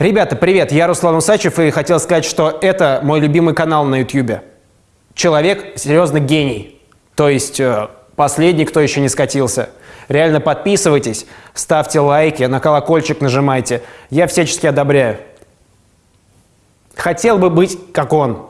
Ребята, привет! Я Руслан Усачев и хотел сказать, что это мой любимый канал на YouTube. Человек серьезно гений. То есть э, последний, кто еще не скатился. Реально подписывайтесь, ставьте лайки, на колокольчик нажимайте. Я всячески одобряю. Хотел бы быть как он.